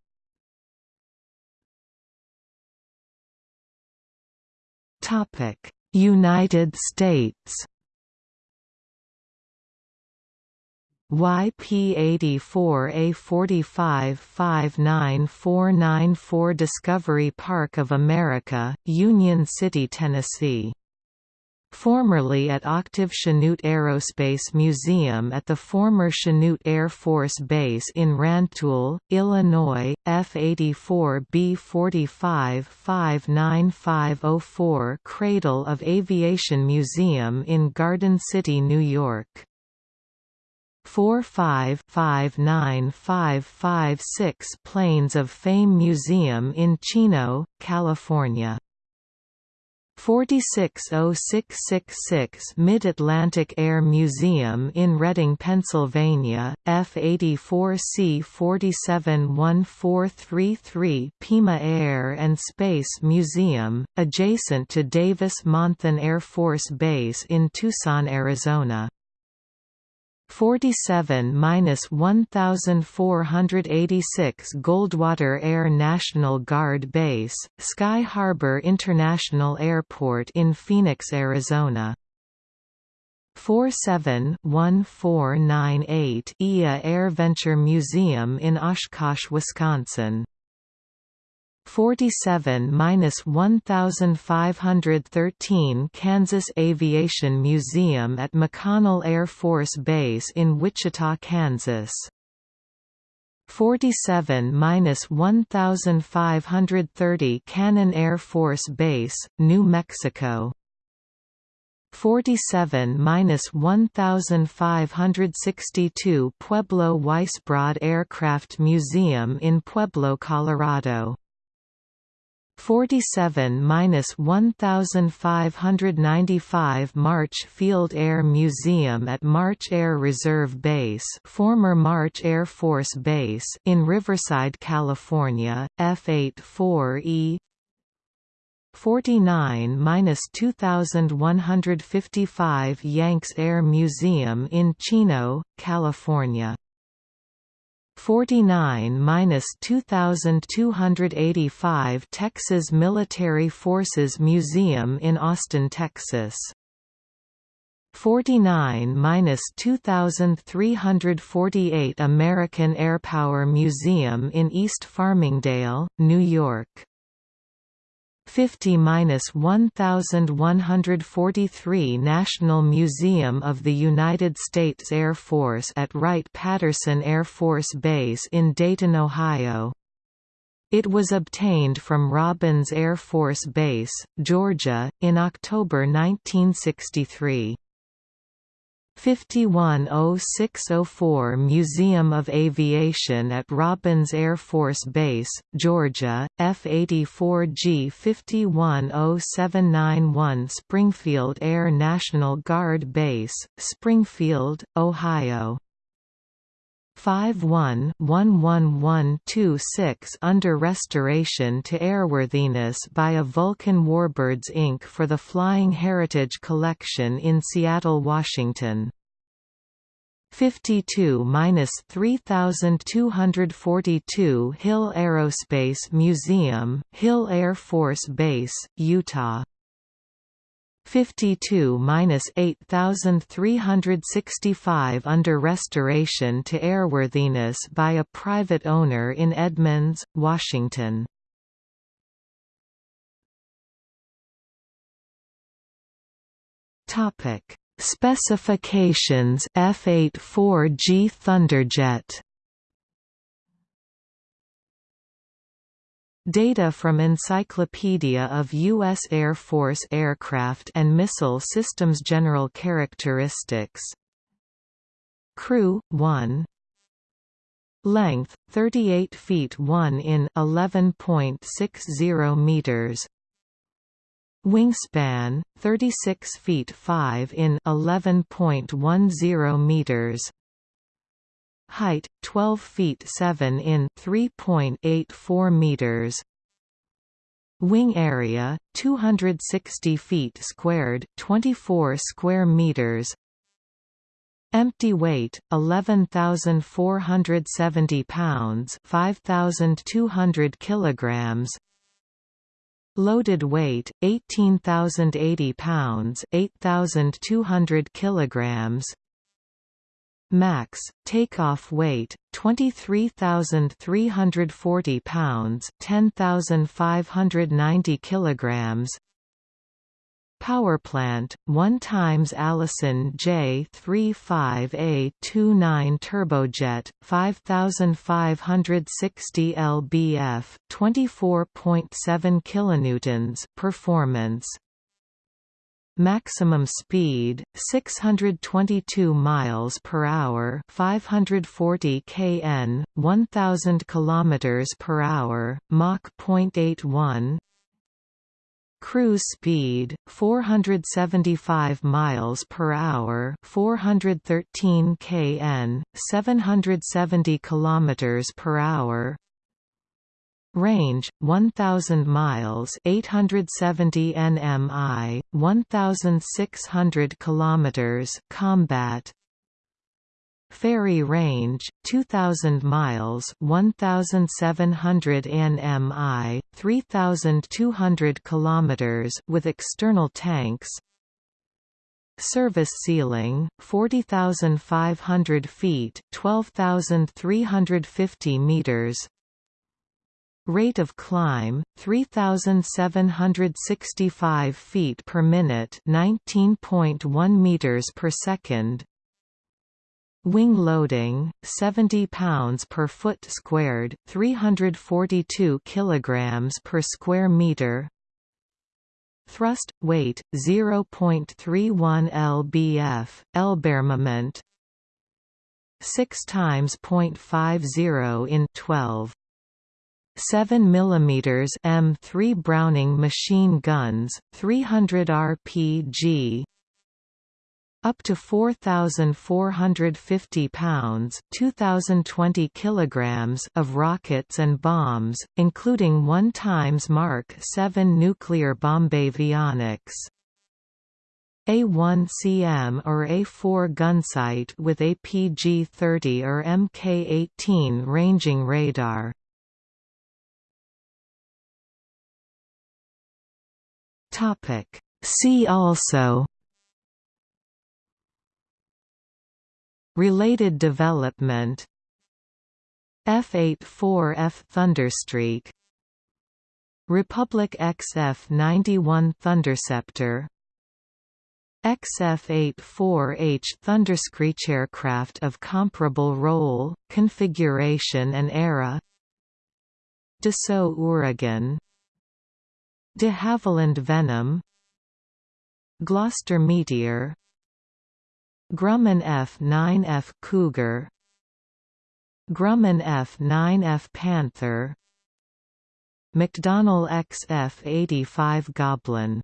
United States YP84A4559494 Discovery Park of America, Union City, Tennessee. Formerly at Octave Chanute Aerospace Museum at the former Chanute Air Force Base in Rantoul, Illinois, F-84B45 59504 Cradle of Aviation Museum in Garden City, New York. 4559556 Planes of Fame Museum in Chino, California. 460666 Mid-Atlantic Air Museum in Reading, Pennsylvania, F-84C 471433 Pima Air and Space Museum, adjacent to Davis-Monthan Air Force Base in Tucson, Arizona. 47–1486 Goldwater Air National Guard Base, Sky Harbor International Airport in Phoenix, Arizona. 47-1498 EA AirVenture Museum in Oshkosh, Wisconsin 47–1513 Kansas Aviation Museum at McConnell Air Force Base in Wichita, Kansas. 47–1530 Cannon Air Force Base, New Mexico. 47–1562 Pueblo Weisbrod Aircraft Museum in Pueblo, Colorado. 47–1595 March Field Air Museum at March Air Reserve Base former March Air Force Base in Riverside, California, F-84E 49–2155 Yanks Air Museum in Chino, California 49–2285 Texas Military Forces Museum in Austin, Texas. 49–2348 American Airpower Museum in East Farmingdale, New York 50–1143 National Museum of the United States Air Force at Wright-Patterson Air Force Base in Dayton, Ohio. It was obtained from Robins Air Force Base, Georgia, in October 1963. 510604 Museum of Aviation at Robins Air Force Base, Georgia, F-84G 510791 Springfield Air National Guard Base, Springfield, Ohio 51-11126 under restoration to airworthiness by a Vulcan Warbirds Inc. for the Flying Heritage Collection in Seattle, Washington. 52–3242 Hill Aerospace Museum, Hill Air Force Base, Utah 52–8365 under restoration to airworthiness by a private owner in Edmonds, Washington. Topic: Specifications F-84G Thunderjet Data from Encyclopedia of U.S. Air Force Aircraft and Missile Systems General Characteristics. Crew, 1 Length, 38 feet 1 in 11.60 meters. Wingspan, 36 feet 5 in 11.10 meters height 12 feet 7 in 3.84 meters. Wing area 260 feet squared 24 square meters. Empty weight 11470 pounds 5200 kilograms. Loaded weight 18080 pounds 8200 kilograms Max, takeoff weight, 23,340 pounds 10,590 kilograms. Powerplant, 1 times Allison J35A29 turbojet, 5560 lbf, 24.7 kilonewtons performance Maximum speed 622 miles per hour, 540 kn, 1000 kilometers per hour, Mach 0.81. Cruise speed 475 miles per hour, 413 kn, 770 kilometers per hour. Range 1000 miles 870 nmi 1600 kilometers combat. Ferry range 2000 miles 1700 nmi 3200 kilometers with external tanks. Service ceiling 40500 feet 12350 meters Rate of climb 3765 feet per minute, 19.1 meters per second. Wing loading 70 pounds per foot squared, 342 kilograms per square meter. Thrust weight 0.31 lbf, Lbarmament 6 times 0.50 in 12 7 mm M3 Browning machine guns, 300 RPG up to 4450 pounds 2020 kilograms of rockets and bombs including 1 times Mark 7 nuclear bomb avionics a1CM or A4 gunsight with APG-30 or Mk-18 ranging radar Topic. See also Related development F-84F Thunderstreak Republic XF-91 Thunderceptor XF-84H Thunderscreech aircraft of comparable role, configuration and era Dassault Ouragan De Havilland Venom Gloster Meteor Grumman F-9F Cougar Grumman F-9F Panther McDonnell XF-85 Goblin